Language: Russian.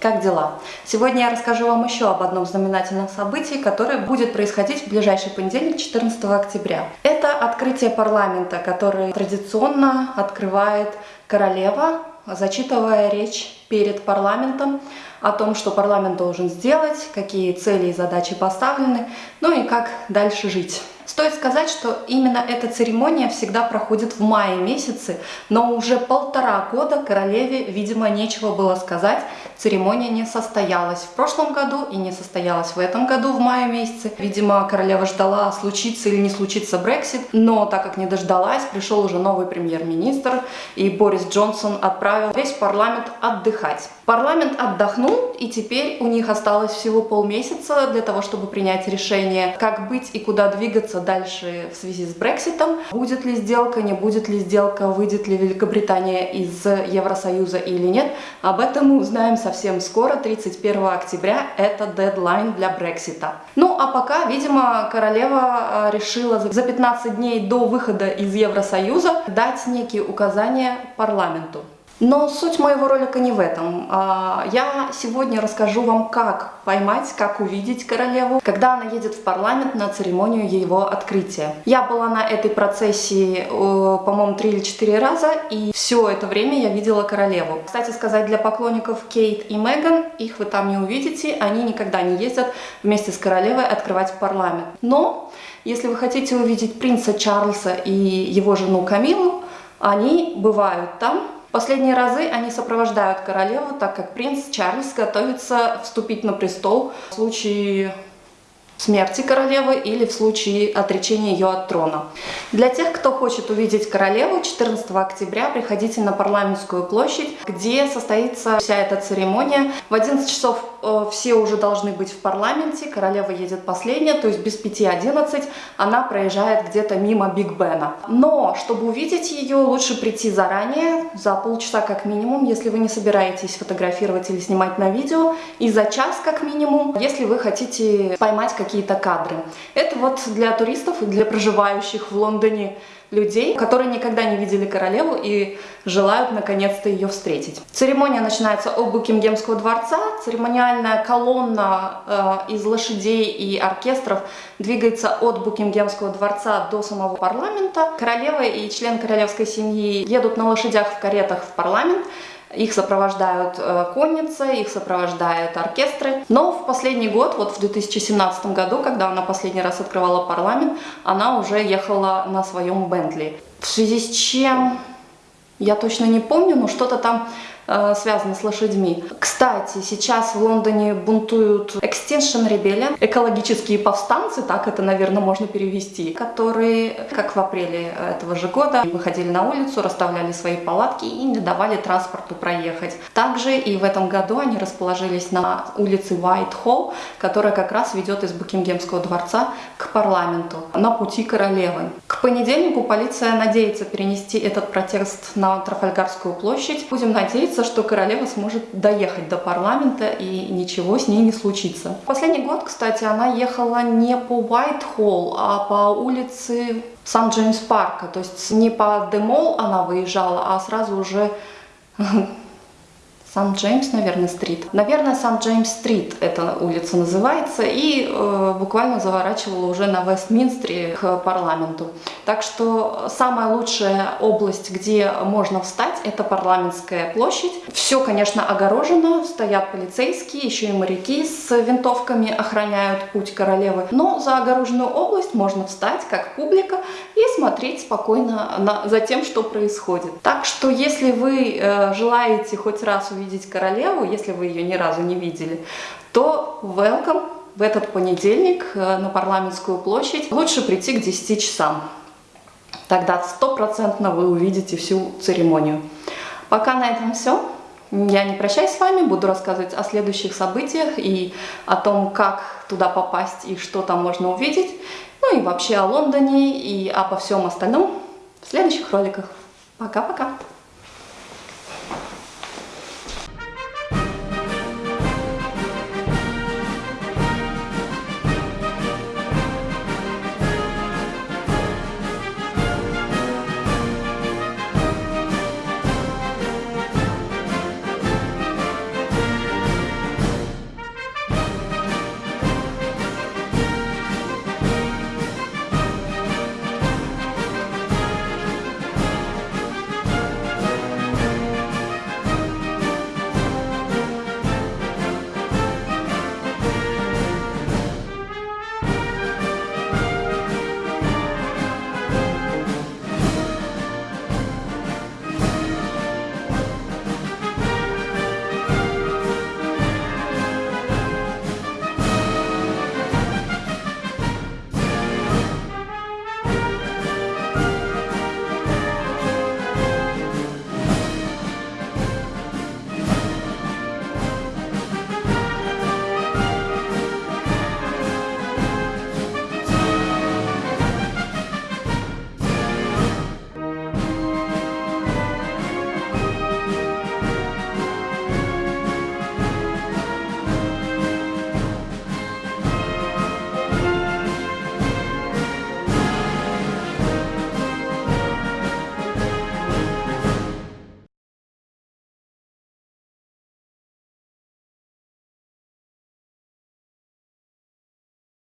Как дела? Сегодня я расскажу вам еще об одном знаменательном событии, которое будет происходить в ближайший понедельник, 14 октября. Это открытие парламента, который традиционно открывает королева, зачитывая речь перед парламентом о том, что парламент должен сделать, какие цели и задачи поставлены, ну и как дальше жить. Стоит сказать, что именно эта церемония всегда проходит в мае месяце, но уже полтора года королеве, видимо, нечего было сказать, церемония не состоялась в прошлом году и не состоялась в этом году в мае месяце. Видимо, королева ждала, случится или не случится Брексит, но так как не дождалась, пришел уже новый премьер-министр, и Борис Джонсон отправил весь парламент отдыхать. Парламент отдохнул, и теперь у них осталось всего полмесяца для того, чтобы принять решение, как быть и куда двигаться дальше в связи с Брекситом. Будет ли сделка, не будет ли сделка, выйдет ли Великобритания из Евросоюза или нет. Об этом мы узнаем совсем скоро, 31 октября, это дедлайн для Брексита. Ну а пока, видимо, королева э, решила за 15 дней до выхода из Евросоюза дать некие указания парламенту. Но суть моего ролика не в этом. А, я сегодня расскажу вам, как поймать, как увидеть королеву, когда она едет в парламент на церемонию его открытия. Я была на этой процессии, по-моему, три или четыре раза, и все это время я видела королеву. Кстати сказать, для поклонников Кейт и Меган, их вы там не увидите, они никогда не ездят вместе с королевой открывать парламент. Но, если вы хотите увидеть принца Чарльза и его жену Камилу, они бывают там, Последние разы они сопровождают королеву, так как принц Чарльз готовится вступить на престол в случае смерти королевы или в случае отречения ее от трона. Для тех, кто хочет увидеть королеву, 14 октября приходите на парламентскую площадь, где состоится вся эта церемония. В 11 часов э, все уже должны быть в парламенте, королева едет последняя, то есть без 5.11 она проезжает где-то мимо Биг Бена. Но, чтобы увидеть ее, лучше прийти заранее, за полчаса как минимум, если вы не собираетесь фотографировать или снимать на видео, и за час как минимум, если вы хотите поймать какие какие-то кадры. Это вот для туристов и для проживающих в Лондоне людей, которые никогда не видели королеву и желают наконец-то ее встретить. Церемония начинается от Букингемского дворца. Церемониальная колонна э, из лошадей и оркестров двигается от Букингемского дворца до самого парламента. Королева и член королевской семьи едут на лошадях в каретах в парламент. Их сопровождают э, конницы, их сопровождают оркестры. Но в последний год, вот в 2017 году, когда она последний раз открывала парламент, она уже ехала на своем Бентли. В связи с чем, я точно не помню, но что-то там э, связано с лошадьми. Кстати, сейчас в Лондоне бунтуют Extinction Rebellion, экологические повстанцы, так это, наверное, можно перевести, которые, как в апреле этого же года, выходили на улицу, расставляли свои палатки и не давали транспорту проехать. Также и в этом году они расположились на улице Whitehall, которая как раз ведет из Букингемского дворца к парламенту, на пути королевы. К понедельнику полиция надеется перенести этот протест на Трафальгарскую площадь. Будем надеяться, что королева сможет доехать до парламента и ничего с ней не случится. Последний год, кстати, она ехала не по Уайт-Холл, а по улице Сан-Джеймс-Парка. То есть не по Демол она выезжала, а сразу уже Сан-Джеймс, наверное, стрит. Наверное, Сан-Джеймс-стрит эта улица называется. И э, буквально заворачивала уже на Вестминстре к парламенту. Так что самая лучшая область, где можно встать, это парламентская площадь. Все, конечно, огорожено, стоят полицейские, еще и моряки с винтовками охраняют путь королевы. Но за огороженную область можно встать как публика и смотреть спокойно на, за тем, что происходит. Так что, если вы э, желаете хоть раз увидеть увидеть королеву, если вы ее ни разу не видели, то welcome в этот понедельник э, на парламентскую площадь. Лучше прийти к 10 часам. Тогда стопроцентно вы увидите всю церемонию. Пока на этом все. Я не прощаюсь с вами, буду рассказывать о следующих событиях и о том, как туда попасть и что там можно увидеть. Ну и вообще о Лондоне и обо всем остальном в следующих роликах. Пока-пока!